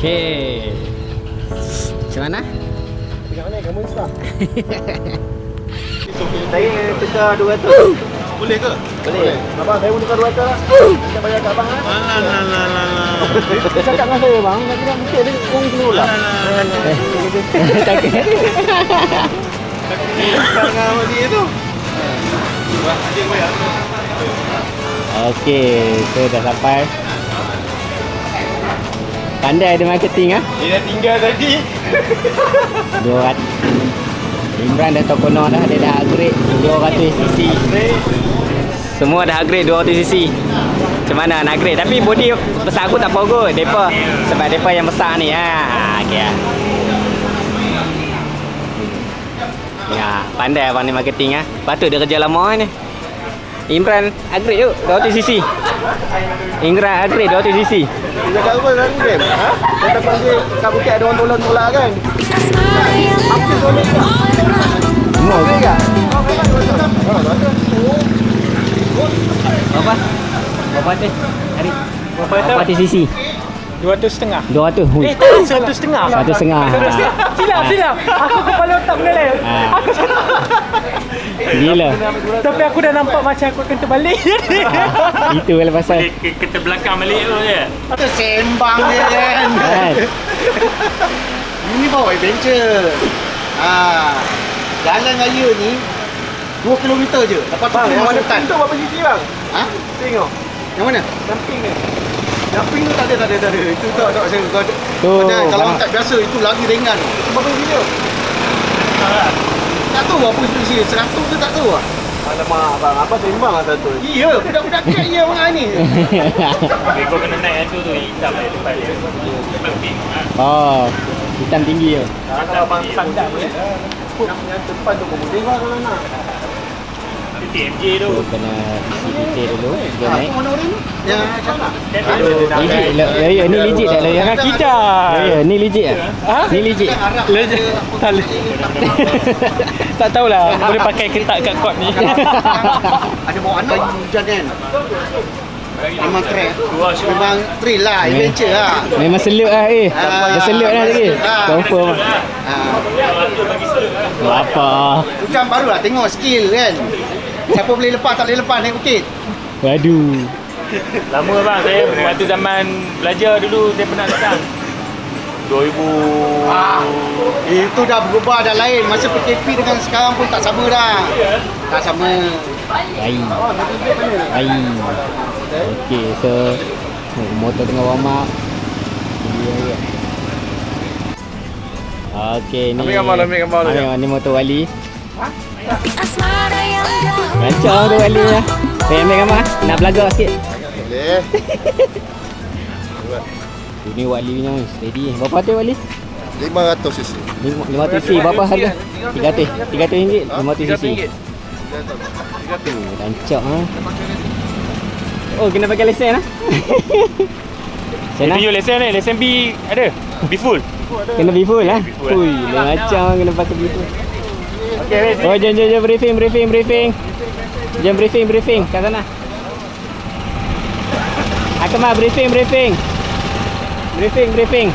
Okey. Macam mana? Dekat mana kamu Insta? Saya tukar 200. Boleh ke? Boleh. Abang saya pun tukar 200 lah. Saya bayar kat abang lah. Alah, lah, lah, lah, lah. Dia cakap dengan saya bang, nak kira mungkin dia orang kena lah. Takut. Jangan awak dia tu. Buat adik bayar. Okey, so dah sampai. Pandai ada marketing ah. Dia dah tinggal tadi. 200. Imran dah tahu kono dah dia dah upgrade 200cc. Semua dah upgrade 200cc. Macam mana nak upgrade tapi body besar aku tak apa kot. Depa sebab depa yang besar ni ha. Okey ah. Ya, pandai abang ni marketing ah. Patut dia kerja lama ni. Imran upgrade yuk 200cc. Imran upgrade 200cc. Dia cakap apa tadi kan? Ha? Dia tak panggil kat bukit ada orang tolong tolak kan? Semua ke? Tak. Oh, memang 200. Berapa? Berapa tu? Hari. Berapa Berapa tu cc? 200 setengah. 200. Hui. Eh, tak, satu setengah. Satu setengah. Silap, silap. Aku kepala otak menelai. Ah. Aku Gila. Tapi aku dah nampak macam aku akan terbalik. Itu lah pasal. Kita belakang balik tu je. Kita sembang dia kan. Kan? Ini bawa adventure. Ha. Jalan raya ni 2 km je. Lepas tu kena masuk hutan. Itu berapa sisi bang? Ha? Tengok. Yang mana? Samping ni. Samping tu tak ada, tak ada, tak ada. Itu tak, tak, saya ada. Tu. Macam kalau tak biasa itu lagi ringan. Berapa sisi tu? Tak tahu apa sisi 100 ke tak tahu ah. Alamak, abang. Apa sembang lah satu? Iya, budak-budak kat ya orang ni. Okay, kau kena naik tu tu hitam dia depan dia. Pink. oh. Hitam tinggi tu. Kalau abang sandak ni. Yang depan tu pun boleh lah kalau nak. TMJ tu. Tu kena isi detail dulu. Dia Ha, naik. Yang sana. Legit lah. Ya, ya, ni legit tak lah. Jangan kita. Ya, ya, ni legit ah. Ha? Ni legit. Legit. Tak tahulah boleh pakai ketak kat kot ni. Ada bawa anak hujan kan. Memang shot. Memang thrill lah, adventure lah. Memang selut lah eh. Ah. Dah selut lah lagi. Ah. Confirm. Ha. Apa? Hujan baru lah, tengok skill kan. Siapa boleh lepas, tak boleh lepas naik bukit. Waduh. Lama bang saya waktu zaman belajar dulu saya pernah datang. 2000 Ah, itu dah berubah dah lain. Masa PKP dengan sekarang pun tak sama dah. Tak sama. Baik. Baik. Okey, so motor tengah warm up. Ini dia. Okey, ni. Ambil gambar, ambil gambar. Ambil, ni motor Wali. Rancang motor Wali ya. Saya ambil gambar. Nak belagak sikit. Boleh. Ini Wali punya steady. Berapa tu Wali? 500 cc. 500 cc berapa harga? 300. 300 ringgit. 500 cc. Rancak ha. Oh, kena pakai lesen ah. Saya Senang. tunjuk lesen ni, lesen B ada. B full. Kena be full lah. Ui, macam kena pakai be full. Okey, wait. Oh, jom jom jom briefing briefing briefing. Jom briefing briefing kat sana. Akmal briefing briefing. Briefing briefing.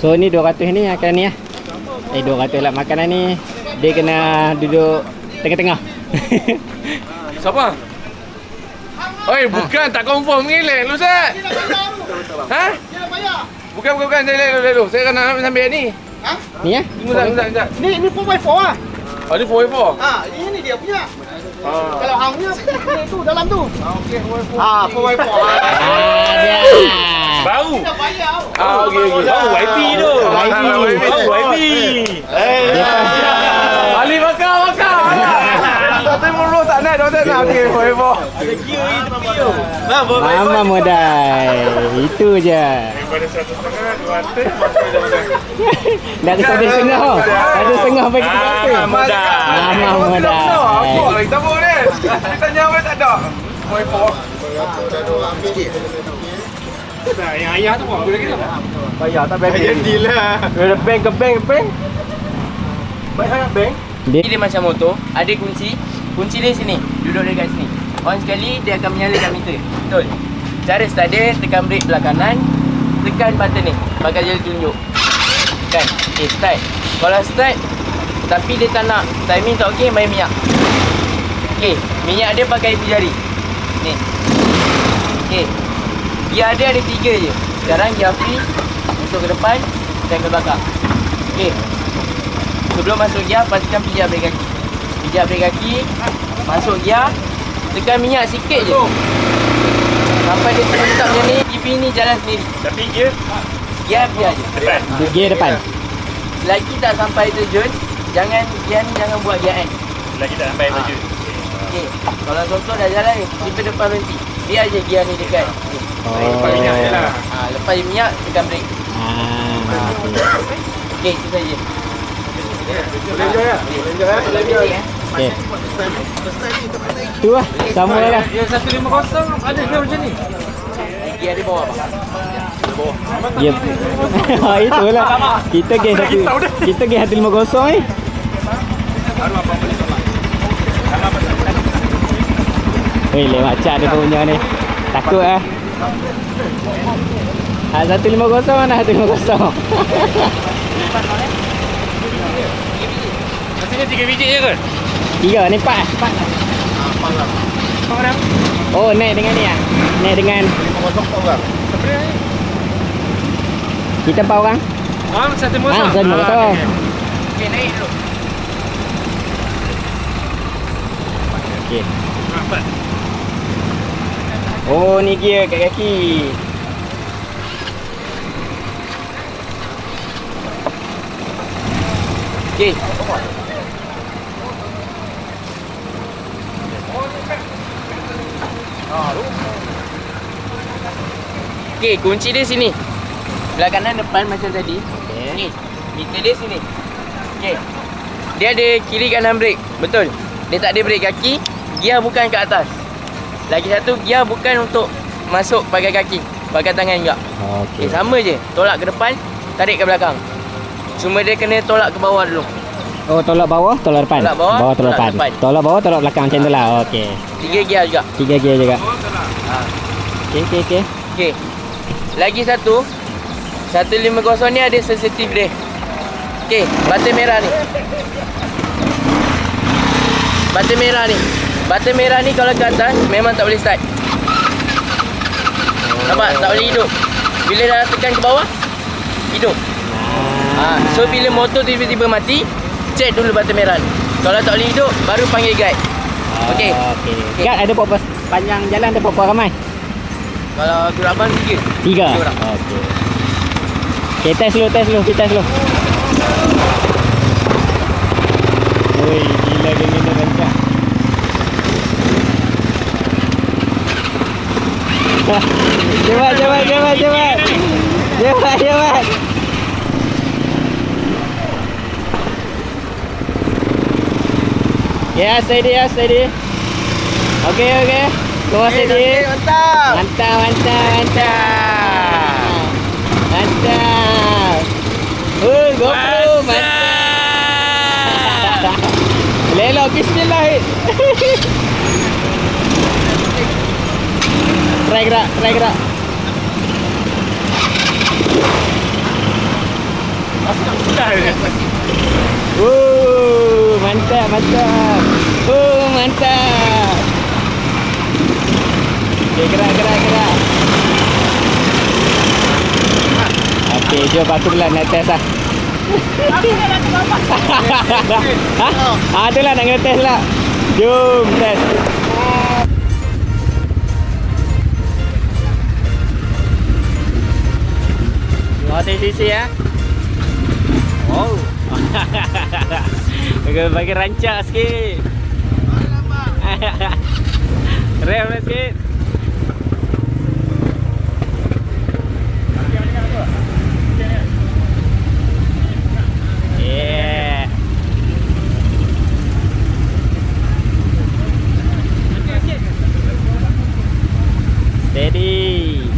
So ni 200 ni akan ni lah. Eh 200 lah makanan ni dia kena duduk tengah-tengah. Siapa? Oi, bukan tak confirm ni lek lu Zat. Ha? Bukan bukan bukan saya lek lu. Saya kan nak sambil ni. ni ya? Ha? Tunggu Zat, tunggu Zat. Ni ni 4x4 ah. Oh, ni 4x4. Ha, ini dia punya. Ah. Kalau hang punya ni tu dalam tu. Okey, 4x4. Ha, 4x4. Ada. Bau. Dah bayar. Ah, okey okey. Bau YP tu. YP. Bau YP. Eh, Ali makan makan. Tak terima dulu tak nak, tak nak. Okey, 4x4. Mama modal. Itu je. Daripada 100 setengah, 200. Dah ada satu setengah. tau. Satu setengah bagi kita apa? modal. Mama modal. Apa lagi tak boleh. Kita tanya apa tak ada. 4x4. Nah, yang ayah tu buat apa lagi tu? Bayar tak bayar. Bayar deal lah. Bank ke bank ke bank. Baik sangat bank. Dia Dia macam motor, ada kunci. Kunci dia sini, duduk dekat sini. On sekali dia akan menyalakan meter. Betul. Cara start dia tekan brake belah kanan, tekan button ni. Pakai jari tunjuk. Kan? Okay, start. Kalau start tapi dia tak nak timing tak okey, main minyak. Okey, minyak dia pakai ibu jari. Ni. Okey. Gear dia ada tiga je. Sekarang gear free masuk ke depan dan ke belakang. Okey. Sebelum masuk gear pastikan pijak brake kaki. Pijak brake kaki, masuk gear, tekan minyak sikit je. Sampai dia terletak macam ni, EV ni jalan sendiri. Tapi dia Gear biar je. depan. gear depan. Lagi tak sampai terjun, jangan gear ni jangan buat gear end. Lagi tak sampai Ah. tujuh. Okey. Kalau contoh dah jalan ni, tiba depan berhenti. Biar je gear ni dekat. Oh. Lepas minyak je lah. Ha, lepas minyak, tekan brake. Ah, okey. Okey, itu saja. Boleh enjoy lah. Boleh enjoy lah. Boleh enjoy. Okey. Tu lah, sama lah. Yang 150 ada ke macam ni? Dia bawah bang. Ya. Ha itulah. Kita geng satu. Kita geng 150 ni. Weh, lewat cat dia punya ni. Takut ah. Ah 150 mana 150. Maksudnya tiga biji je ke? Tiga ni empat. Empat. Oh, naik dengan ni ah. Naik dengan kita empat orang. Ah, satu Ah, mosong. satu kosong. Okey, naik dulu. Okey. Oh, ni gear kat kaki. Okey. Okey, kunci dia sini. Belah kanan depan macam tadi. Okey. Meter dia sini. Okey. Dia ada kiri kanan brake. Betul. Dia tak ada brake kaki. Gear bukan kat atas. Lagi satu, gear bukan untuk masuk pakai kaki. Pakai tangan juga. Okey. Okey, sama je. Tolak ke depan, tarik ke belakang. Cuma dia kena tolak ke bawah dulu. Oh, tolak bawah, tolak depan. Tolak bawah, tolak tolak depan. depan. Tolak bawah, tolak belakang macam tu lah. Okey. Tiga gear juga. Tiga gear juga. Ha. Okey, okey, okey. Okey. Lagi satu. 150 ni ada sensitif dia. Okey, button merah ni. Button merah ni. Button merah ni kalau ke atas memang tak boleh start. Nampak? Tak boleh hidup. Bila dah tekan ke bawah, hidup. Ha, so bila motor tiba-tiba mati, check dulu button merah. Kalau tak boleh hidup, baru panggil guide. Okey. Okey. Guard ada berapa panjang jalan ada berapa ramai? Kalau gerak abang tiga. Tiga. Tiga orang. Okey. Okey, test dulu, test dulu, kita test dulu. Oi, gila gila rancak. cepat, cepat, cepat, cepat. Cepat, cepat. Ya, steady ya, steady. Okey, okey. Keluar steady. Mantap. Mantap, mantap, mantap. Mantap. Oh, GoPro, mantap. Lelok, bismillah. try gerak, try gerak. Oh, mantap, mantap. Oh, mantap. Okey, gerak, gerak, gerak. Okey, jom aku pula nak test lah. ha? Ah, tu lah nak kena test lah. Jom test. Oh, TCC ya. Wow. Bagi bagi rancak sikit. Rem lah sikit. Yeah. Steady.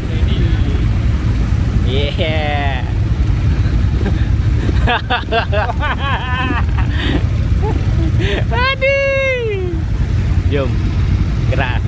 Yeah. Jom. Gerak. Ni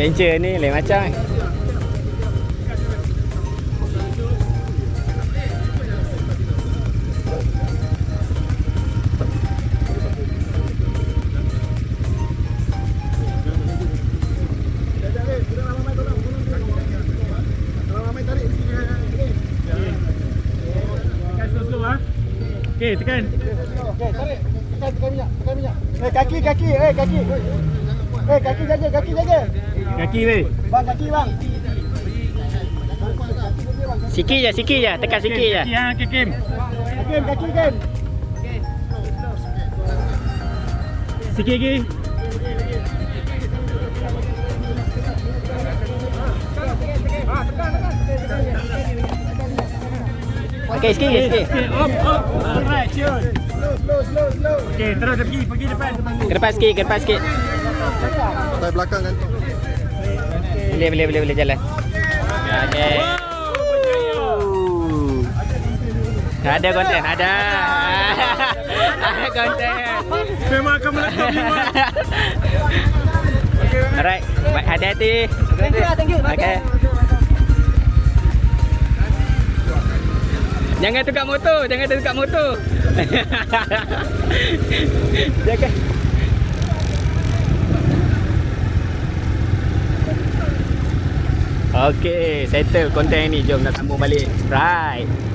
Adventure tu. Adventure ni lain macam eh. Ah. Okay, tekan. Okay, tarik. Tekan, tekan minyak. Tekan minyak. Eh, kaki, kaki. Eh, kaki. Eh, kaki jaga, kaki jaga. Kaki weh. Bang, kaki bang. Sikit je, sikit je. Tekan sikit je. Kaki ah, okay, Kim. Kaki, kaki, kaki. Sikit lagi. Okey, sikit sikit. Okay, up, up. Alright, chill. Slow, slow, slow. Okay, terus pergi, pergi depan. Ke depan sikit, ke depan sikit. Sampai belakang kan. Boleh, boleh, boleh, boleh jalan. Okey. Ada konten, ada. Ada konten. Memang akan meletup ni, Mat. Alright, baik hati-hati. Thank you, thank you. Okay. Jangan tukar motor, jangan tukar motor. jangan. Okey, settle konten ni. Jom nak sambung balik. Right.